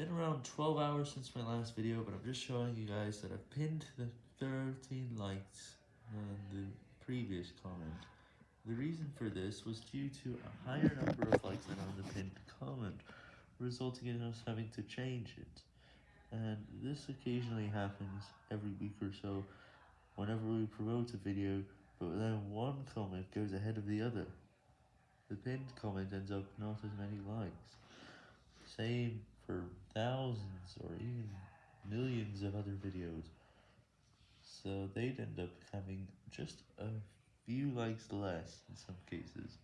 been around 12 hours since my last video, but I'm just showing you guys that I've pinned the 13 likes on the previous comment. The reason for this was due to a higher number of likes than on the pinned comment, resulting in us having to change it. And this occasionally happens every week or so, whenever we promote a video, but then one comment goes ahead of the other. The pinned comment ends up not as many likes. Same or even millions of other videos. So they'd end up having just a few likes less in some cases.